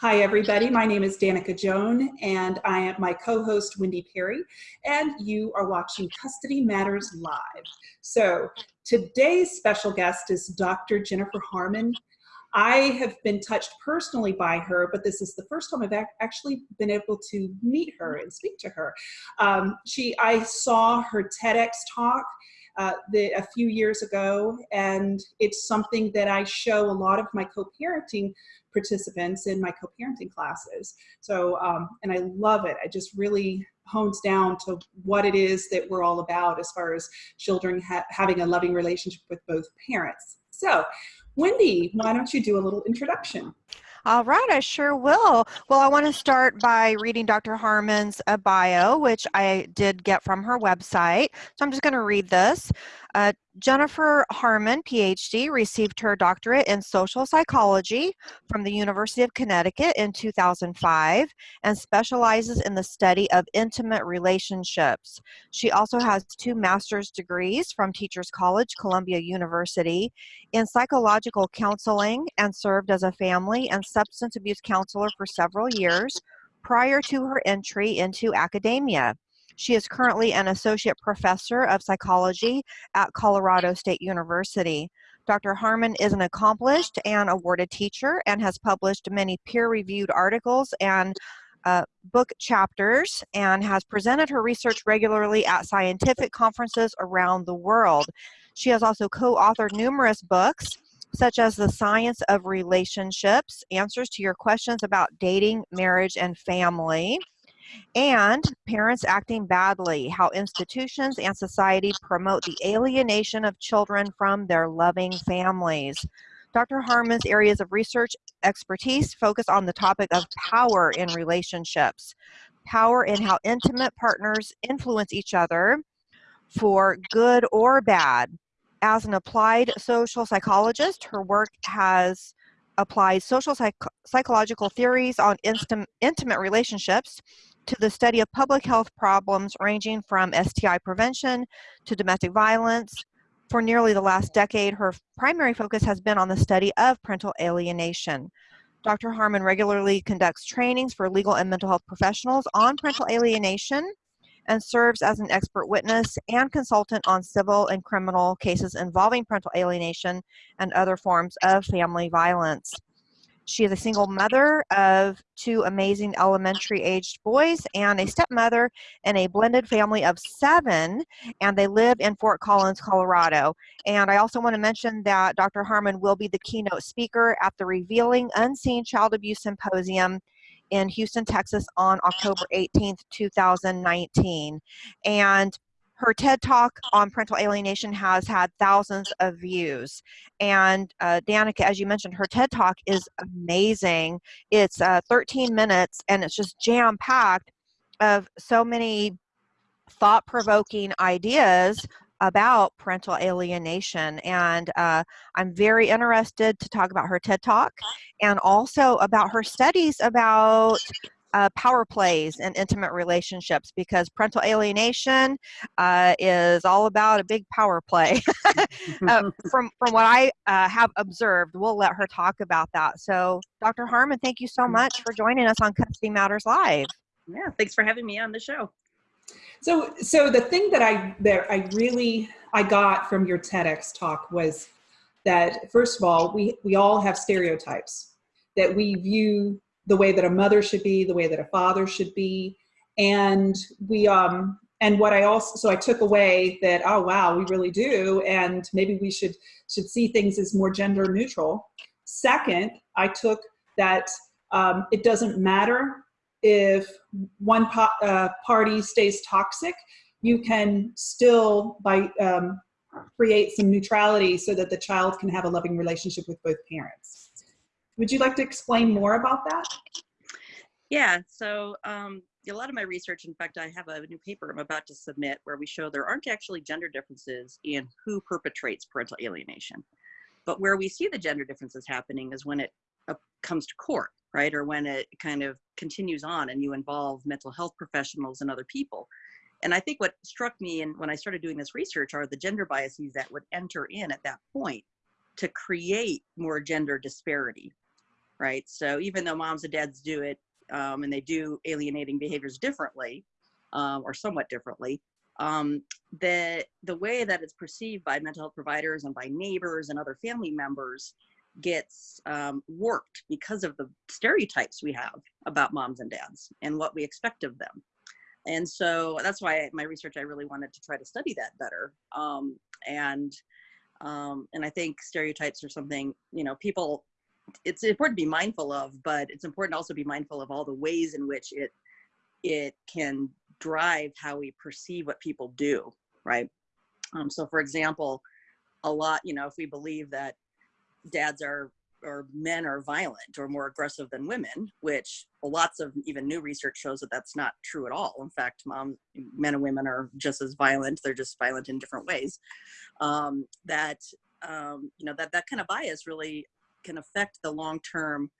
Hi, everybody. My name is Danica Joan, and I am my co-host, Wendy Perry, and you are watching Custody Matters Live. So today's special guest is Dr. Jennifer Harman. I have been touched personally by her, but this is the first time I've actually been able to meet her and speak to her. Um, she, I saw her TEDx talk uh, the, a few years ago, and it's something that I show a lot of my co-parenting participants in my co-parenting classes. So, um, and I love it. I just really hones down to what it is that we're all about as far as children ha having a loving relationship with both parents. So, Wendy, why don't you do a little introduction? All right, I sure will. Well, I want to start by reading Dr. Harman's uh, bio, which I did get from her website. So I'm just going to read this. Uh, Jennifer Harman, PhD, received her doctorate in social psychology from the University of Connecticut in 2005 and specializes in the study of intimate relationships. She also has two master's degrees from Teachers College, Columbia University in psychological counseling and served as a family and substance abuse counselor for several years prior to her entry into academia. She is currently an associate professor of psychology at Colorado State University. Dr. Harman is an accomplished and awarded teacher and has published many peer-reviewed articles and uh, book chapters and has presented her research regularly at scientific conferences around the world. She has also co-authored numerous books such as The Science of Relationships, Answers to Your Questions About Dating, Marriage, and Family, and parents acting badly, how institutions and society promote the alienation of children from their loving families. Dr. Harman's areas of research expertise focus on the topic of power in relationships, power in how intimate partners influence each other for good or bad. As an applied social psychologist, her work has applied social psych psychological theories on intimate relationships to the study of public health problems ranging from STI prevention to domestic violence. For nearly the last decade, her primary focus has been on the study of parental alienation. Dr. Harman regularly conducts trainings for legal and mental health professionals on parental alienation and serves as an expert witness and consultant on civil and criminal cases involving parental alienation and other forms of family violence. She is a single mother of two amazing elementary aged boys and a stepmother in a blended family of seven, and they live in Fort Collins, Colorado. And I also want to mention that Dr. Harman will be the keynote speaker at the Revealing Unseen Child Abuse Symposium in Houston, Texas on October 18th, 2019. And her TED Talk on parental alienation has had thousands of views. And uh, Danica, as you mentioned, her TED Talk is amazing. It's uh, 13 minutes and it's just jam packed of so many thought provoking ideas about parental alienation. And uh, I'm very interested to talk about her TED Talk and also about her studies about uh, power plays and intimate relationships because parental alienation uh, is all about a big power play. uh, from, from what I uh, have observed, we'll let her talk about that. So Dr. Harman, thank you so much for joining us on Custody Matters Live. Yeah, thanks for having me on the show. So, so the thing that I that I really I got from your TEDx talk was that first of all, we we all have stereotypes that we view the way that a mother should be, the way that a father should be. And we, um, and what I also, so I took away that, oh, wow, we really do. And maybe we should, should see things as more gender neutral. Second, I took that um, it doesn't matter if one uh, party stays toxic, you can still by um, create some neutrality so that the child can have a loving relationship with both parents. Would you like to explain more about that? Yeah, so um, a lot of my research, in fact, I have a new paper I'm about to submit where we show there aren't actually gender differences in who perpetrates parental alienation. But where we see the gender differences happening is when it uh, comes to court, right? Or when it kind of continues on and you involve mental health professionals and other people. And I think what struck me and when I started doing this research are the gender biases that would enter in at that point to create more gender disparity right? So even though moms and dads do it um, and they do alienating behaviors differently um, or somewhat differently, um, the the way that it's perceived by mental health providers and by neighbors and other family members gets um, warped because of the stereotypes we have about moms and dads and what we expect of them. And so that's why my research, I really wanted to try to study that better. Um, and um, and I think stereotypes are something you know people. It's important to be mindful of, but it's important to also be mindful of all the ways in which it it can drive how we perceive what people do, right? Um, so, for example, a lot, you know, if we believe that dads are or men are violent or more aggressive than women, which lots of even new research shows that that's not true at all. In fact, mom, men and women are just as violent. They're just violent in different ways. Um, that um, you know that that kind of bias really can affect the long-term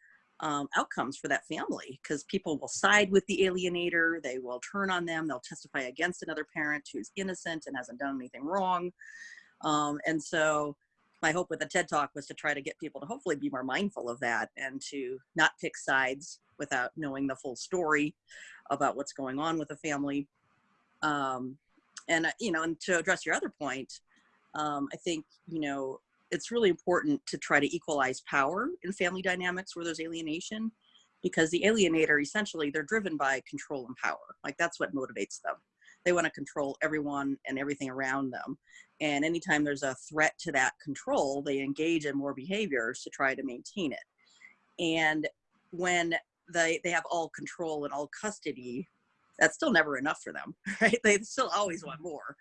um, outcomes for that family because people will side with the alienator. They will turn on them. They'll testify against another parent who's innocent and hasn't done anything wrong. Um, and so my hope with the TED Talk was to try to get people to hopefully be more mindful of that and to not pick sides without knowing the full story about what's going on with the family. Um, and, uh, you know, and to address your other point, um, I think, you know, it's really important to try to equalize power in family dynamics where there's alienation because the alienator essentially they're driven by control and power like that's what motivates them they want to control everyone and everything around them and anytime there's a threat to that control, they engage in more behaviors to try to maintain it. And when they, they have all control and all custody, that's still never enough for them, right? They still always want more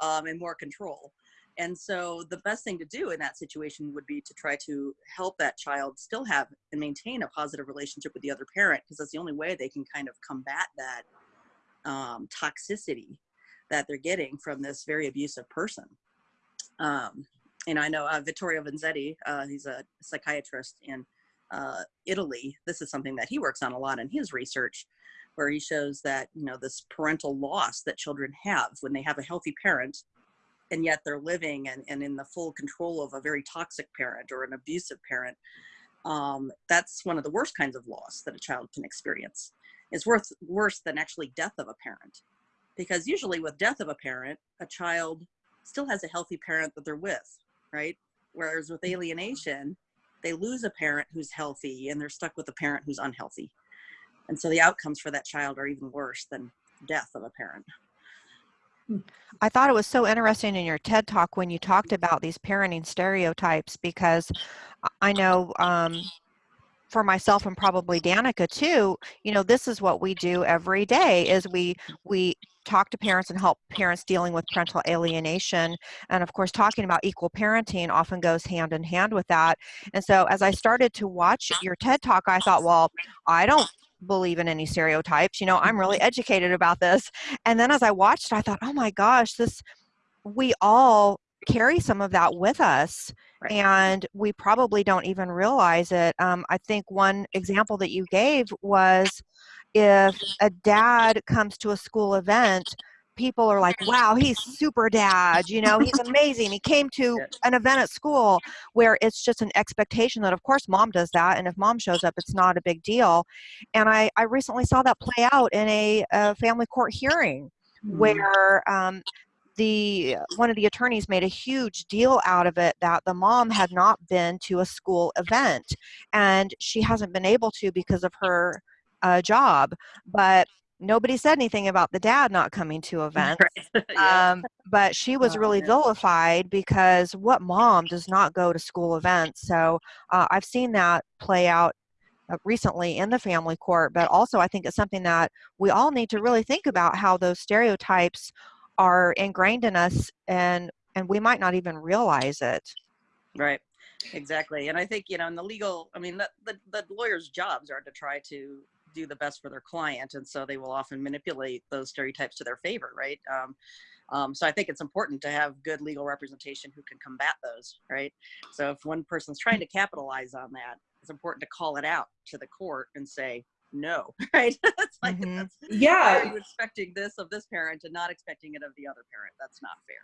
um, and more control. And so the best thing to do in that situation would be to try to help that child still have and maintain a positive relationship with the other parent because that's the only way they can kind of combat that um, toxicity that they're getting from this very abusive person. Um, and I know uh, Vittorio Vezzetti, uh, he's a psychiatrist in uh, Italy. This is something that he works on a lot in his research, where he shows that you know this parental loss that children have when they have a healthy parent, and yet they're living and, and in the full control of a very toxic parent or an abusive parent. Um, that's one of the worst kinds of loss that a child can experience. It's worth worse than actually death of a parent because usually with death of a parent, a child still has a healthy parent that they're with, right? Whereas with alienation, they lose a parent who's healthy and they're stuck with a parent who's unhealthy. And so the outcomes for that child are even worse than death of a parent. I thought it was so interesting in your TED talk when you talked about these parenting stereotypes because I know um, for myself and probably Danica too, you know, this is what we do every day is we we talk to parents and help parents dealing with parental alienation. And of course, talking about equal parenting often goes hand in hand with that. And so as I started to watch your TED talk, I thought, well, I don't believe in any stereotypes. You know, I'm really educated about this. And then as I watched, I thought, oh my gosh, this we all carry some of that with us right. and we probably don't even realize it um, i think one example that you gave was if a dad comes to a school event people are like wow he's super dad you know he's amazing. He came to an event at school where it's just an expectation that of course mom does that and if mom shows up it's not a big deal. And i i recently saw that play out in a, a family court hearing mm. where um, the one of the attorneys made a huge deal out of it that the mom had not been to a school event and she hasn't been able to because of her uh, job. But nobody said anything about the dad not coming to events right. yeah. um, but she was oh, really vilified because what mom does not go to school events so uh, i've seen that play out uh, recently in the family court but also i think it's something that we all need to really think about how those stereotypes are ingrained in us and and we might not even realize it right exactly and i think you know in the legal i mean the, the, the lawyers jobs are to try to do the best for their client and so they will often manipulate those stereotypes to their favor right? Um, um, so i think it's important to have good legal representation who can combat those right? So if one person's trying to capitalize on that it's important to call it out to the court and say no, right? it's like, Mhm. that's, Yeah, you expecting this of this parent and not expecting it of the other parent? That's not fair.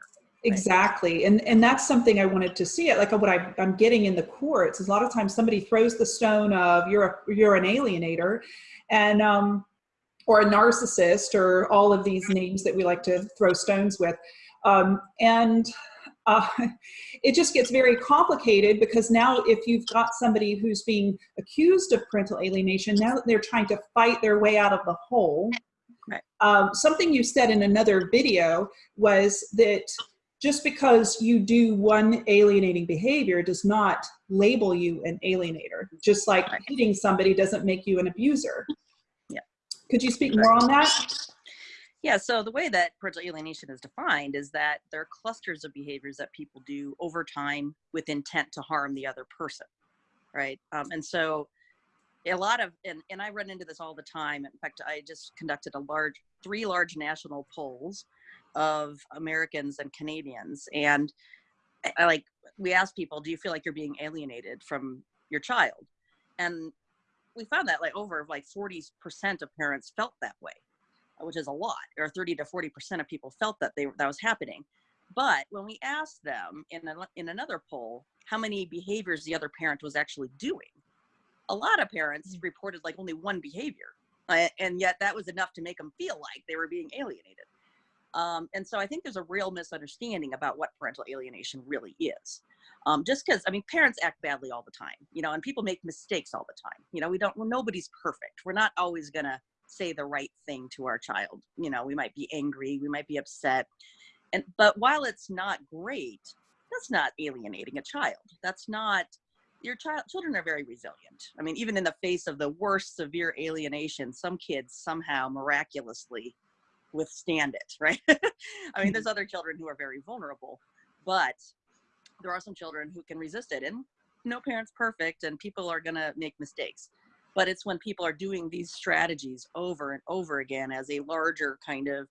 Exactly. And and that's something I wanted to see it. Like what I, I'm getting in the courts is a lot of times somebody throws the stone of you're a, you're an alienator and um or a narcissist or all of these names that we like to throw stones with. Um, and uh, it just gets very complicated because now if you've got somebody who's being accused of parental alienation, now they're trying to fight their way out of the hole. Right. Um, something you said in another video was that just because you do one alienating behavior does not label you an alienator. Just like Right. hitting somebody doesn't make you an abuser. Yeah. Could you speak more on that? Yeah, so the way that parental alienation is defined is that there are clusters of behaviors that people do over time with intent to harm the other person, right? Um, and so a lot of, and, and I run into this all the time. In fact, I just conducted a large, three large national polls of Americans and Canadians. And I, like, we asked people, do you feel like you're being alienated from your child? And we found that like over like 40% of parents felt that way which is a lot, or 30 to 40 percent of people felt that they that was happening. But when we asked them in a, in another poll how many behaviors the other parent was actually doing, a lot of parents reported like only one behavior, and yet that was enough to make them feel like they were being alienated. Um, and so I think there's a real misunderstanding about what parental alienation really is. Um, just because I mean, parents act badly all the time, you know, and people make mistakes all the time. You know, we don't. Well, nobody's perfect. We're not always gonna say the right thing to our child. You know, we might be angry, we might be upset. And but while it's not great, that's not alienating a child. That's not your child children are very resilient. I mean, even in the face of the worst severe alienation, some kids somehow miraculously withstand it, right? I mean, there's mm-hmm. other children who are very vulnerable, but there are some children who can resist it and no parent's perfect and people are going to make mistakes but it's when people are doing these strategies over and over again as a larger kind of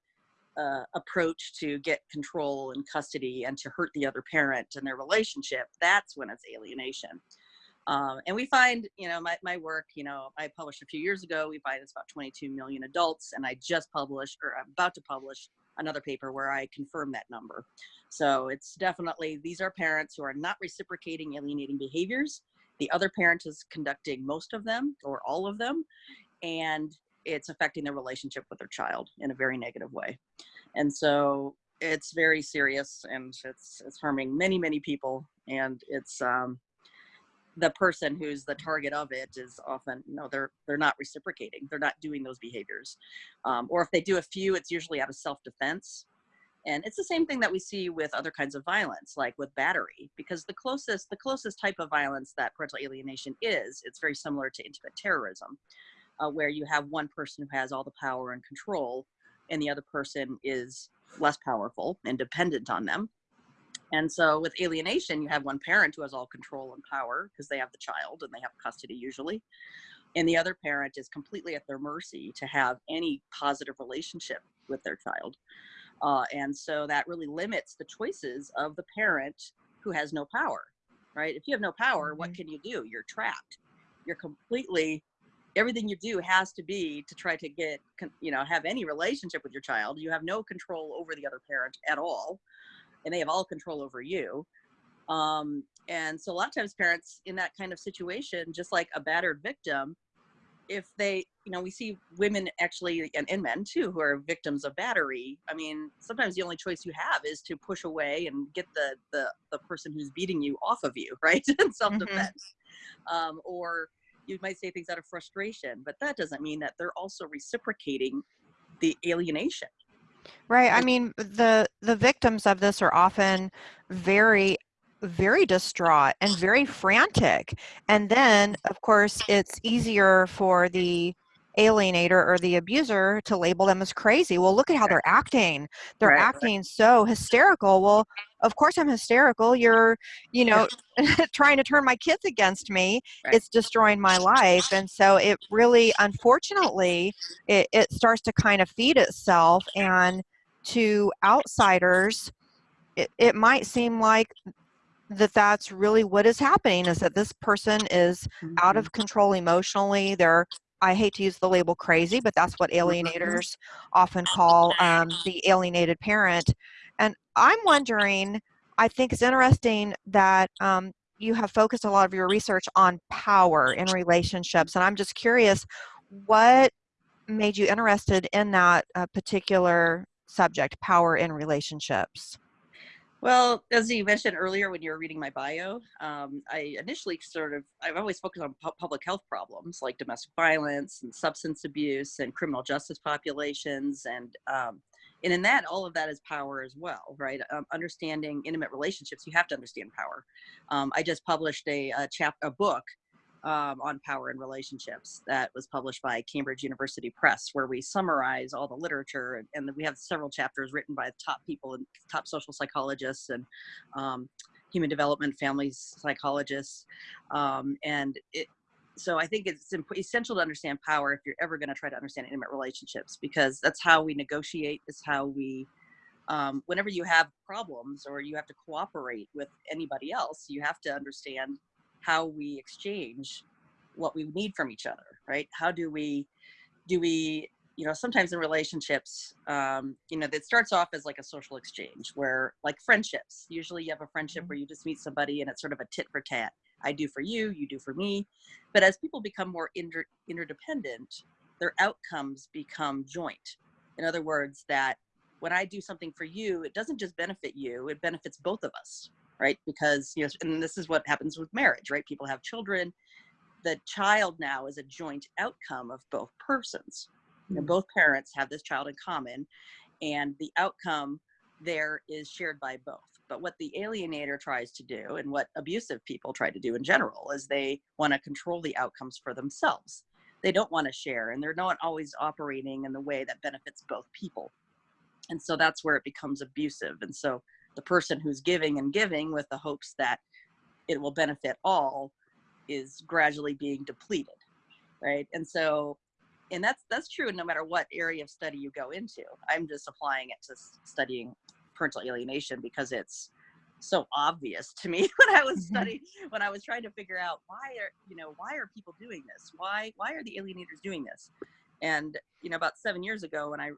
uh, approach to get control and custody and to hurt the other parent and their relationship that's when it's alienation. Um, and we find you know my, my work you know i published a few years ago we find it's about 22 million adults and i just published or i'm about to publish another paper where i confirm that number. So it's definitely these are parents who are not reciprocating alienating behaviors the other parent is conducting most of them or all of them and it's affecting their relationship with their child in a very negative way. And so it's very serious and it's it's harming many many people and it's um the person who's the target of it is often you know they're they're not reciprocating they're not doing those behaviors. Um, or if they do a few it's usually out of self-defense and it's the same thing that we see with other kinds of violence like with battery because the closest the closest type of violence that parental alienation is it's very similar to intimate terrorism uh, where you have one person who has all the power and control and the other person is less powerful and dependent on them. And so with alienation you have one parent who has all control and power because they have the child and they have custody usually and the other parent is completely at their mercy to have any positive relationship with their child uh, and so that really limits the choices of the parent who has no power, right? If you have no power, what can you do? You're trapped. You're completely, everything you do has to be to try to get, you know, have any relationship with your child. You have no control over the other parent at all, and they have all control over you. Um, and so a lot of times parents in that kind of situation, just like a battered victim, if they you know we see women actually and, and men too who are victims of battery i mean sometimes the only choice you have is to push away and get the the, the person who's beating you off of you right in self-defense um, or you might say things out of frustration but that doesn't mean that they're also reciprocating the alienation Right. I mean, the the victims of this are often very very distraught and very frantic. And then, of course, it's easier for the alienator or the abuser to label them as crazy. Well, look at how they're acting. They're Right, right. acting so hysterical. Well, of course I'm hysterical. You're, you know, trying to turn my kids against me. Right. It's destroying my life. And so it really, unfortunately, it, it starts to kind of feed itself and to outsiders it, it might seem like that that's really what is happening is that this person is out of control emotionally they're I hate to use the label crazy, but that's what alienators often call um, the alienated parent. And I'm wondering, I think it's interesting that um, you have focused a lot of your research on power in relationships. And I'm just curious, what made you interested in that uh, particular subject, power in relationships? Well, as you mentioned earlier when you were reading my bio, um, I initially sort of, I've always focused on pu public health problems like domestic violence and substance abuse and criminal justice populations. And, um, and in that, all of that is power as well, right? Um, understanding intimate relationships, you have to understand power. Um, I just published a, a, chap, a book um, on power and relationships that was published by Cambridge University Press, where we summarize all the literature. And, and we have several chapters written by top people and top social psychologists and um, human development, family psychologists. Um, and it, so I think it's essential to understand power if you're ever going to try to understand intimate relationships, because that's how we negotiate, is how we um, whenever you have problems or you have to cooperate with anybody else, you have to understand how we exchange what we need from each other, right? How do we, do we, you know, sometimes in relationships, um, you know, that starts off as like a social exchange where like friendships, usually you have a friendship where you just meet somebody and it's sort of a tit for tat. I do for you, you do for me. But as people become more inter interdependent, their outcomes become joint. In other words, that when I do something for you, it doesn't just benefit you, it benefits both of us, right? Because, you know, and this is what happens with marriage, right? People have children. The child now is a joint outcome of both persons. You know, mm. both parents have this child in common, and the outcome there is shared by both. But what the alienator tries to do, and what abusive people try to do in general, is they want to control the outcomes for themselves. They don't want to share, and they're not always operating in the way that benefits both people. And so that's where it becomes abusive. And so the person who's giving and giving with the hopes that it will benefit all is gradually being depleted right? And so and that's that's true no matter what area of study you go into. I'm just applying it to studying parental alienation because it's so obvious to me when i was mm-hmm. studying when i was trying to figure out why are you know why are people doing this? Why why are the alienators doing this? And you know about seven years ago when i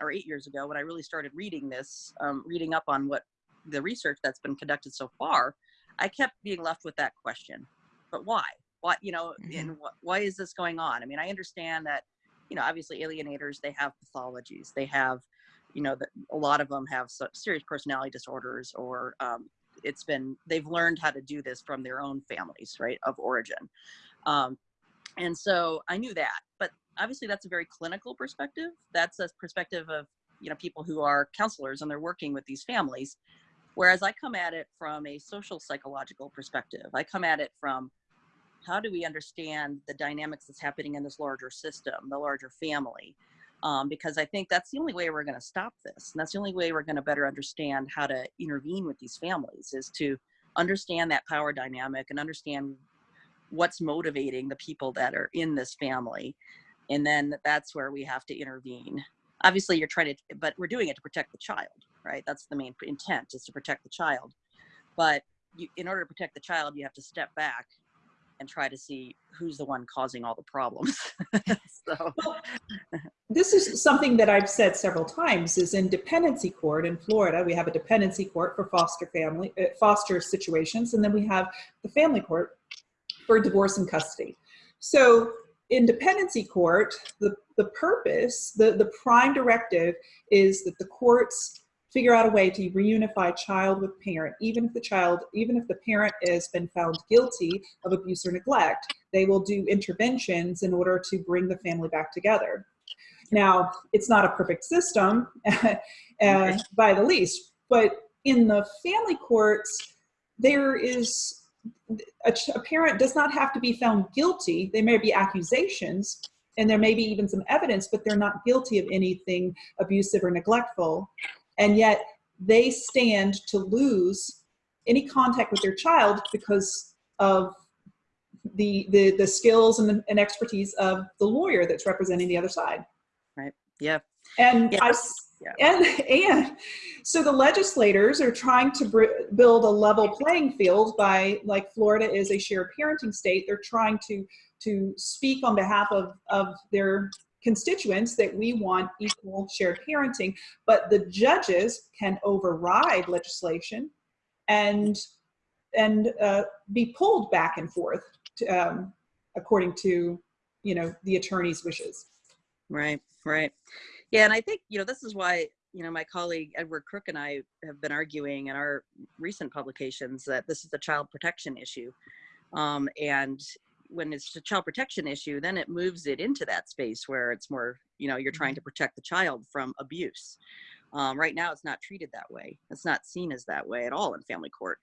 or eight years ago when i really started reading this um, reading up on what the research that's been conducted so far, I kept being left with that question. But why? Why, you know, mm-hmm. and wh- why is this going on? I mean, I understand that, you know, obviously alienators, they have pathologies. They have, you know, that a lot of them have so, serious personality disorders or um, it's been, they've learned how to do this from their own families, right, of origin. Um, and so I knew that, but obviously that's a very clinical perspective. That's a perspective of, you know, people who are counselors and they're working with these families. Whereas I come at it from a social psychological perspective. I come at it from how do we understand the dynamics that's happening in this larger system, the larger family? Um, because I think that's the only way we're going to stop this. And that's the only way we're going to better understand how to intervene with these families is to understand that power dynamic and understand what's motivating the people that are in this family. And then that's where we have to intervene. Obviously, you're trying to, but we're doing it to protect the child right? That's the main intent is to protect the child. But you, in order to protect the child, you have to step back and try to see who's the one causing all the problems. so. this is something that I've said several times is in dependency court in Florida, we have a dependency court for foster family, uh, foster situations, and then we have the family court for divorce and custody. So in dependency court, the, the purpose, the, the prime directive is that the courts figure out a way to reunify child with parent, even if the child, even if the parent has been found guilty of abuse or neglect, they will do interventions in order to bring the family back together. Now, it's not a perfect system uh, by the least, but in the family courts, there is, a, a parent does not have to be found guilty. There may be accusations, and there may be even some evidence, but they're not guilty of anything abusive or neglectful and yet they stand to lose any contact with their child because of the the, the skills and, the, and expertise of the lawyer that's representing the other side. Right. Yeah. And yeah. I yeah. and and so the legislators are trying to build a level playing field by like Florida is a shared parenting state. They're trying to to speak on behalf of, of their constituents that we want equal shared parenting, but the judges can override legislation and and uh, be pulled back and forth to, um, according to you know the attorney's wishes. Right, right. Yeah, and I think you know this is why you know my colleague Edward Kruk and I have been arguing in our recent publications that this is a child protection issue, um, and when it's a child protection issue, then it moves it into that space where it's more, you know, you're trying Mm-hmm. to protect the child from abuse. Um, right now, it's not treated that way. It's not seen as that way at all in family court.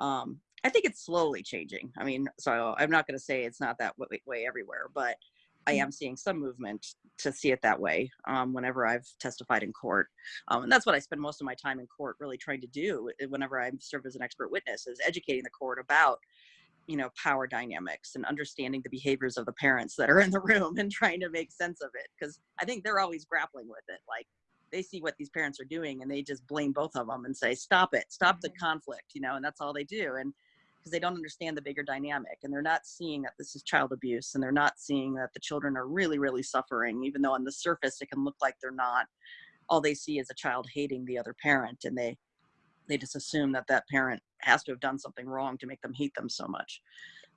Um, I think it's slowly changing. I mean, so I'm not going to say it's not that way, way everywhere, but I am seeing some movement to see it that way um, whenever I've testified in court. Um, and that's what I spend most of my time in court really trying to do eh, whenever I serve as an expert witness is educating the court about you know power dynamics and understanding the behaviors of the parents that are in the room and trying to make sense of it because i think they're always grappling with it like they see what these parents are doing and they just blame both of them and say stop it stop the mm-hmm. conflict you know and that's all they do and because they don't understand the bigger dynamic and they're not seeing that this is child abuse and they're not seeing that the children are really really suffering even though on the surface it can look like they're not. All they see is a child hating the other parent and they they just assume that that parent has to have done something wrong to make them hate them so much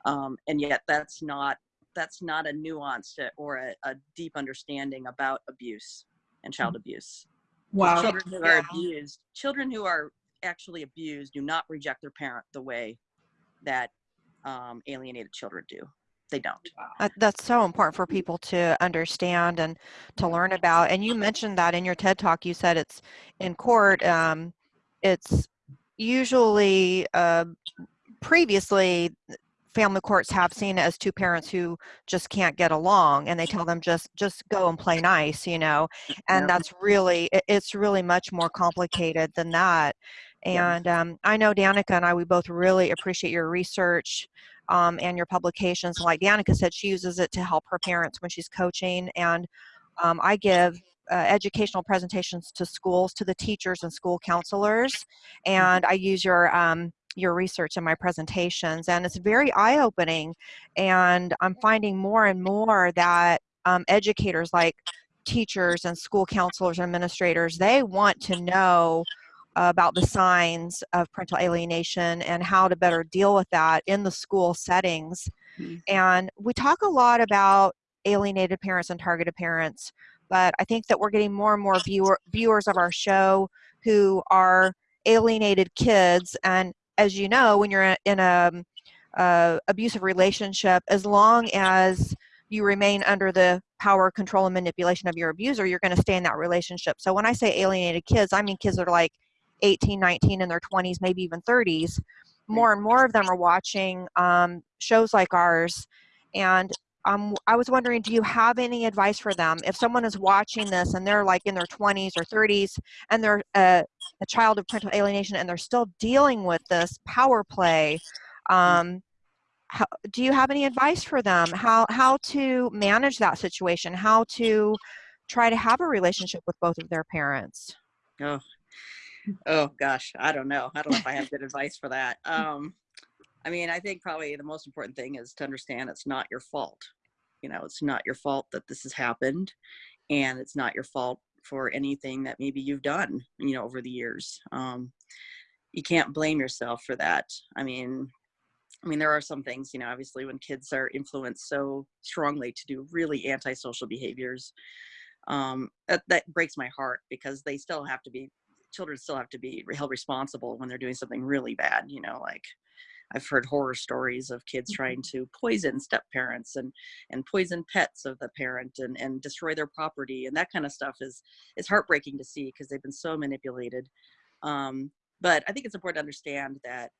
um, and yet that's not that's not a nuanced or a, a deep understanding about abuse and child abuse Wow. children who are Yeah. abused children who are actually abused do not reject their parent the way that um, alienated children do they don't Uh, that's so important for people to understand and to learn about. And you mentioned that in your TED talk. You said it's in court. Um, it's usually uh, previously family courts have seen it as two parents who just can't get along and they tell them just just go and play nice you know? And Yeah. that's really it- it's really much more complicated than that. And um, i know danica and i we both really appreciate your research um, and your publications. Like danica said she uses it to help her parents when she's coaching and um, i give uh, educational presentations to schools to the teachers and school counselors and i use your um, your research in my presentations and it's very eye-opening and i'm finding more and more that um, educators like teachers and school counselors and administrators they want to know about the signs of parental alienation and how to better deal with that in the school settings Mhm. and we talk a lot about alienated parents and targeted parents but i think that we're getting more and more viewer, viewers of our show who are alienated kids and as you know when you're in a uh, abusive relationship as long as you remain under the power control and manipulation of your abuser you're going to stay in that relationship. So when i say alienated kids i mean kids that are like 18 19 in their 20s maybe even 30s more and more of them are watching um, shows like ours and um, i was wondering do you have any advice for them? If someone is watching this and they're like in their 20s or 30s and they're uh, a child of parental alienation and they're still dealing with this power play um, how, do you have any advice for them? How how to manage that situation? How to try to have a relationship with both of their parents? Oh, oh gosh, I don't know. I don't know if I have good advice for that. Um, I mean, I think probably the most important thing is to understand it's not your fault. You know, it's not your fault that this has happened, and it's not your fault for anything that maybe you've done. You know, over the years, um, you can't blame yourself for that. I mean, I mean, there are some things, you know, obviously when kids are influenced so strongly to do really antisocial behaviors, um, that, that breaks my heart because they still have to be, children still have to be held responsible when they're doing something really bad, you know, like I've heard horror stories of kids trying to poison step parents and, and poison pets of the parent and, and destroy their property. And that kind of stuff is, is heartbreaking to see because they've been so manipulated. Um, but I think it's important to understand that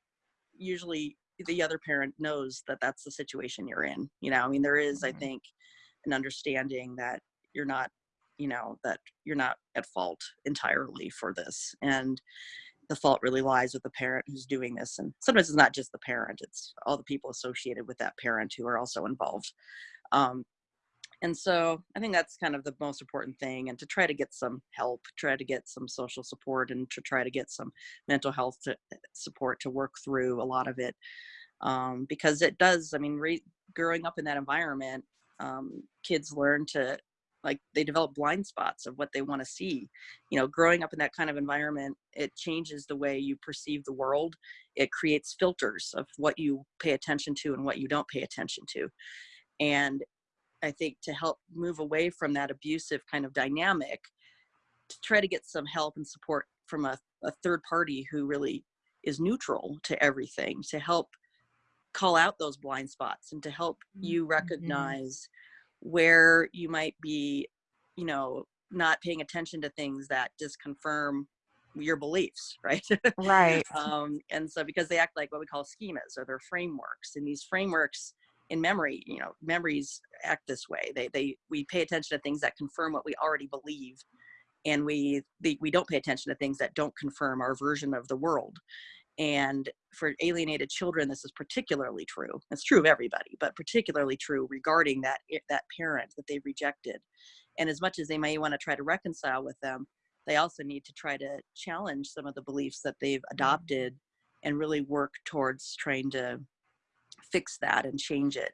usually the other parent knows that that's the situation you're in you know i mean there is i Mhm. think an understanding that you're not you know that you're not at fault entirely for this and the fault really lies with the parent who's doing this and sometimes it's not just the parent it's all the people associated with that parent who are also involved. Um, and so i think that's kind of the most important thing and to try to get some help try to get some social support and to try to get some mental health to, support to work through a lot of it. Um, because it does i mean growing up in that environment, um, kids learn to like they develop blind spots of what they want to see. You know growing up in that kind of environment it changes the way you perceive the world. It creates filters of what you pay attention to and what you don't pay attention to. And i think to help move away from that abusive kind of dynamic to try to get some help and support from a, a third party who really is neutral to everything to help call out those blind spots and to help you Mm-hmm. Where you might be you know not paying attention to things that just confirm your beliefs right? Right. um, and so because they act like what we call schemas or their frameworks and these frameworks in memory you know memories act this way. They they we pay attention to things that confirm what we already believe and we the, we don't pay attention to things that don't confirm our version of the world and for alienated children this is particularly true. It's true of everybody but particularly true regarding that eh, that parent that they rejected. And as much as they may want to try to reconcile with them they also need to try to challenge some of the beliefs that they've mm-hmm. adopted and really work towards trying to fix that and change it.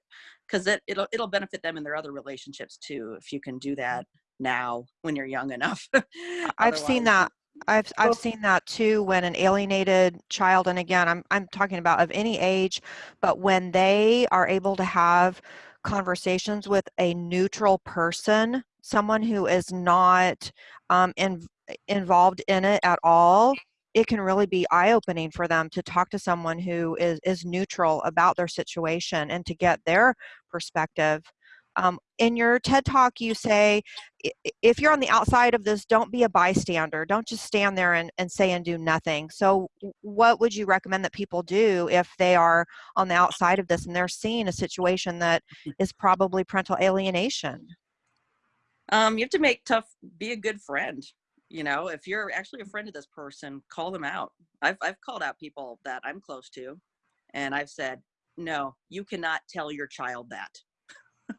Because it, it'll it'll benefit them in their other relationships too if you can do that mm-hmm. now when you're young enough. I've seen that. I've I've seen that too when an alienated child, and again, I'm I'm talking about of any age, but when they are able to have conversations with a neutral person, someone who is not um, in, involved in it at all, it can really be eye-opening for them to talk to someone who is is neutral about their situation and to get their perspective. Um, in your TED talk, you say if you're on the outside of this, don't be a bystander. Don't just stand there and, and say and do nothing. So, what would you recommend that people do if they are on the outside of this and they're seeing a situation that is probably parental alienation? um, you have to make tough be a good friend you know if you're actually a friend of this person call them out i've, I've called out people that i'm close to and i've said no you cannot tell your child that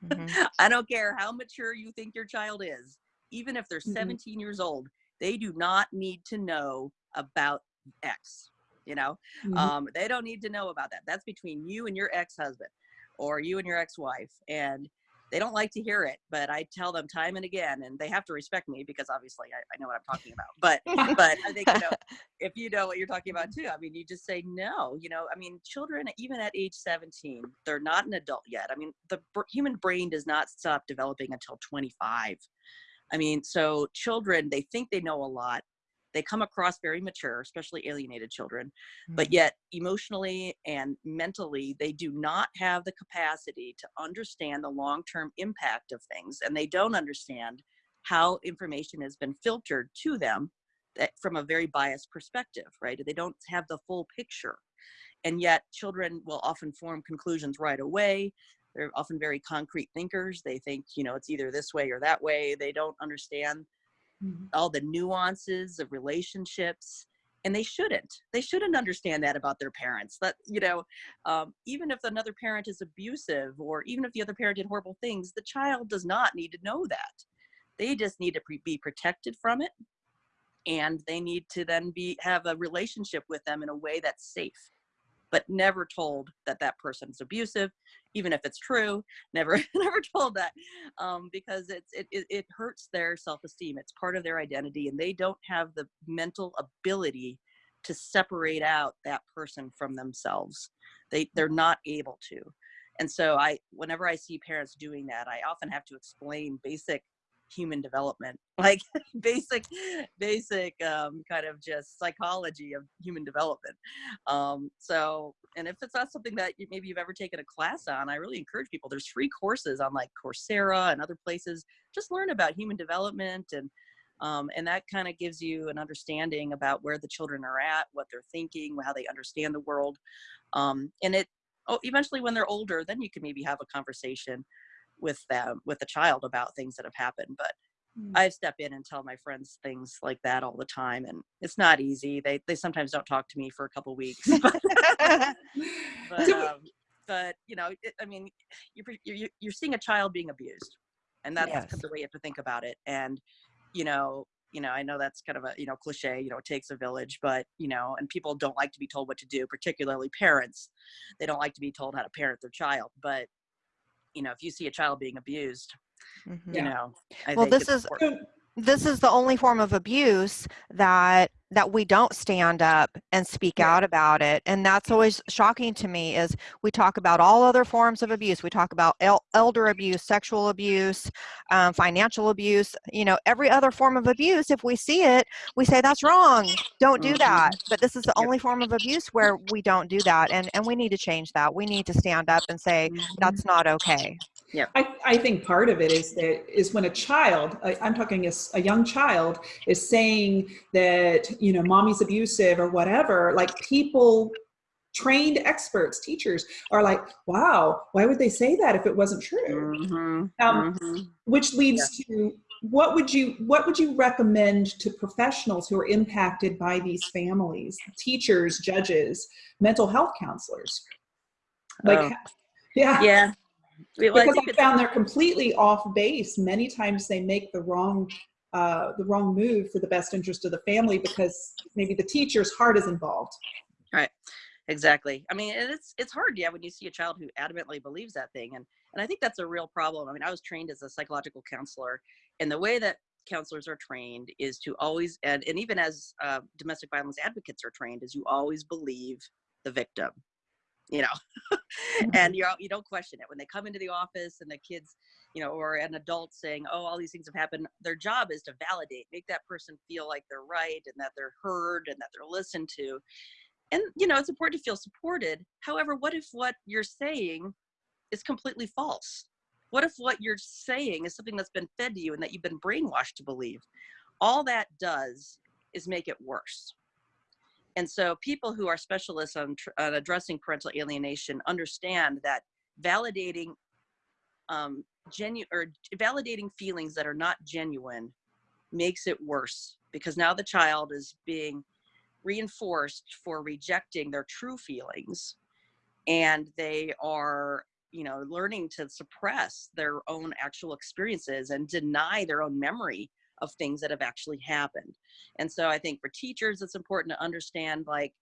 Mhm. i don't care how mature you think your child is even if they're Mhm. 17 years old they do not need to know about x you know Mhm. um, they don't need to know about that that's between you and your ex-husband or you and your ex-wife and they don't like to hear it but i tell them time and again and they have to respect me because obviously i, I know what i'm talking about. But but i think you know if you know what you're talking about mm-hmm. too i mean you just say no you know i mean children even at age 17 they're not an adult yet. I mean the br- human brain does not stop developing until 25 i mean so children they think they know a lot they come across very mature especially alienated children but mm-hmm. yet emotionally and mentally they do not have the capacity to understand the long-term impact of things and they don't understand how information has been filtered to them that from a very biased perspective right? They don't have the full picture. And yet children will often form conclusions right away. They're often very concrete thinkers. They think you know it's either this way or that way. They don't understand Mhm. all the nuances of relationships and they shouldn't. They shouldn't understand that about their parents. That you know um, even if another parent is abusive or even if the other parent did horrible things the child does not need to know that. They just need to pre- be protected from it and they need to then be have a relationship with them in a way that's safe but never told that that person's abusive even if it's true never never told that um, because it's it, it, it hurts their self-esteem. It's part of their identity and they don't have the mental ability to separate out that person from themselves. They they're not able to. And so i whenever i see parents doing that i often have to explain basic human development like basic basic um, kind of just psychology of human development. Um, so and if it's not something that you, maybe you've ever taken a class on i really encourage people there's free courses on like coursera and other places. Just learn about human development and um, and that kind of gives you an understanding about where the children are at what they're thinking how they understand the world. Um, and it oh, eventually when they're older then you can maybe have a conversation with them with the child about things that have happened but Mm. I step in and tell my friends things like that all the time, and it's not easy. They they sometimes don't talk to me for a couple weeks, but but, um, but you know, it, I mean, you're, you're you're seeing a child being abused, and that's Yes. the way you have to think about it. And you know, you know, I know that's kind of a you know cliche. You know, it takes a village, but you know, and people don't like to be told what to do, particularly parents. They don't like to be told how to parent their child, but you know, if you see a child being abused, Mhm. you Yeah. know, I Well, think this is- important. this is the only form of abuse that that we don't stand up and speak Yeah. out about it and that's always shocking to me is we talk about all other forms of abuse. We talk about el- elder abuse sexual abuse um, financial abuse you know every other form of abuse. If we see it we say that's wrong. Don't do Mhm. that. But this is the only form of abuse where we don't do that and and we need to change that. We need to stand up and say Mhm. that's not okay I, I think part of it is that is when a child, I, I'm talking a young child, is saying that you know mommy's abusive or whatever. Like people, trained experts, teachers are like, wow, why would they say that if it wasn't true? Mhm. Um, Mhm. Which leads to what would you what would you recommend to professionals who are impacted by these families, teachers, judges, mental health counselors? Like, Oh. yeah, Yeah. Because I found they're completely off base. Many times they make the wrong uh, the wrong move for the best interest of the family because maybe the teacher's heart is involved. Right. Exactly. I mean, it's it's hard, yeah, when you see a child who adamantly believes that thing, and and I think that's a real problem. I mean, I was trained as a psychological counselor, and the way that counselors are trained is to always, and and even as uh, domestic violence advocates are trained, is you always believe the victim, you know, mm-hmm. and you you don't question it. When they come into the office and the kids, you know, or an adult saying, oh, all these things have happened. Their job is to validate, make that person feel like they're right and that they're heard and that they're listened to. And you know it's important to feel supported. However what if what you're saying is completely false? What if what you're saying is something that's been fed to you and that you've been brainwashed to believe? All that does is make it worse and so people who are specialists on, on addressing parental alienation understand that validating um, or validating feelings that are not genuine makes it worse because now the child is being reinforced for rejecting their true feelings and they are you know learning to suppress their own actual experiences and deny their own memory of things that have actually happened. And so i think for teachers it's important to understand like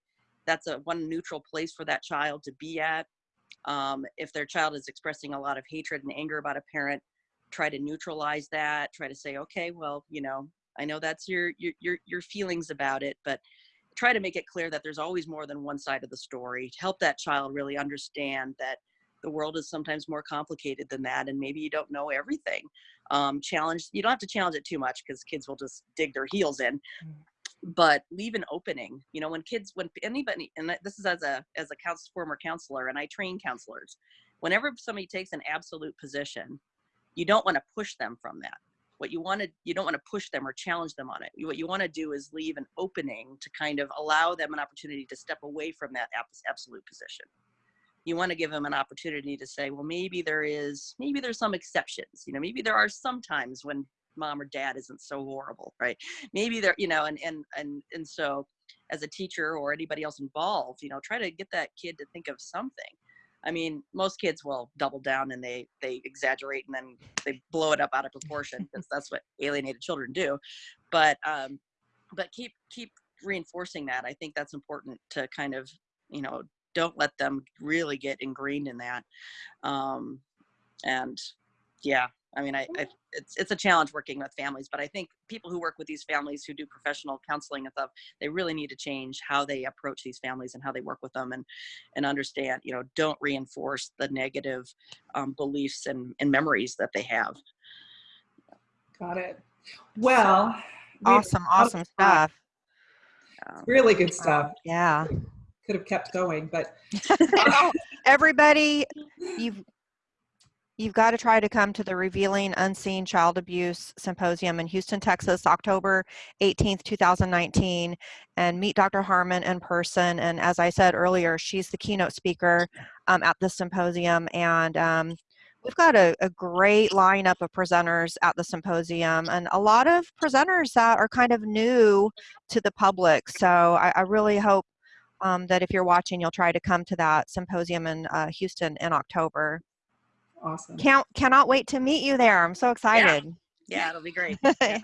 that's a one neutral place for that child to be at. Um, if their child is expressing a lot of hatred and anger about a parent try to neutralize that try to say okay well you know i know that's your your your, your feelings about it but try to make it clear that there's always more than one side of the story. To help that child really understand that the world is sometimes more complicated than that and maybe you don't know everything um, challenge you don't have to challenge it too much because kids will just dig their heels in but leave an opening you know when kids when anybody and this is as a as a counsel, former counselor and i train counselors whenever somebody takes an absolute position you don't want to push them from that. What you want to you don't want to push them or challenge them on it. What you want to do is leave an opening to kind of allow them an opportunity to step away from that absolute position you want to give them an opportunity to say well maybe there is maybe there's some exceptions you know maybe there are some times when mom or dad isn't so horrible right? Maybe there you know and and and and so as a teacher or anybody else involved you know try to get that kid to think of something. I mean most kids will double down and they they exaggerate and then they blow it up out of proportion because that's what alienated children do. But um but keep keep reinforcing that. I think that's important to kind of you know don't let them really get ingrained in that um and yeah i mean I, I it's it's a challenge working with families but i think people who work with these families who do professional counseling and stuff they really need to change how they approach these families and how they work with them and and understand you know don't reinforce the negative um, beliefs and, and memories that they have. Got it. Well, we've- awesome awesome stuff. Really good stuff. Um, yeah Could have kept going, but everybody you've you've got to try to come to the revealing unseen child abuse symposium in houston texas october 18th 2019 and meet dr Harman in person. And as i said earlier she's the keynote speaker um, at the symposium. And um, we've got a, a great lineup of presenters at the symposium and a lot of presenters that are kind of new to the public. So i, I really hope um, that if you're watching, you'll try to come to that symposium in uh, Houston in October. awesome. Can't cannot wait to meet you there. I'm so excited. yeah yeah it'll be great yeah.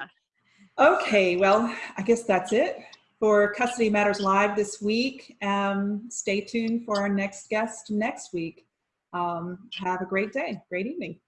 Okay, well, I guess that's it for Custody Matters Live this week. Um, stay tuned for our next guest next week. Um, have a great day, great evening.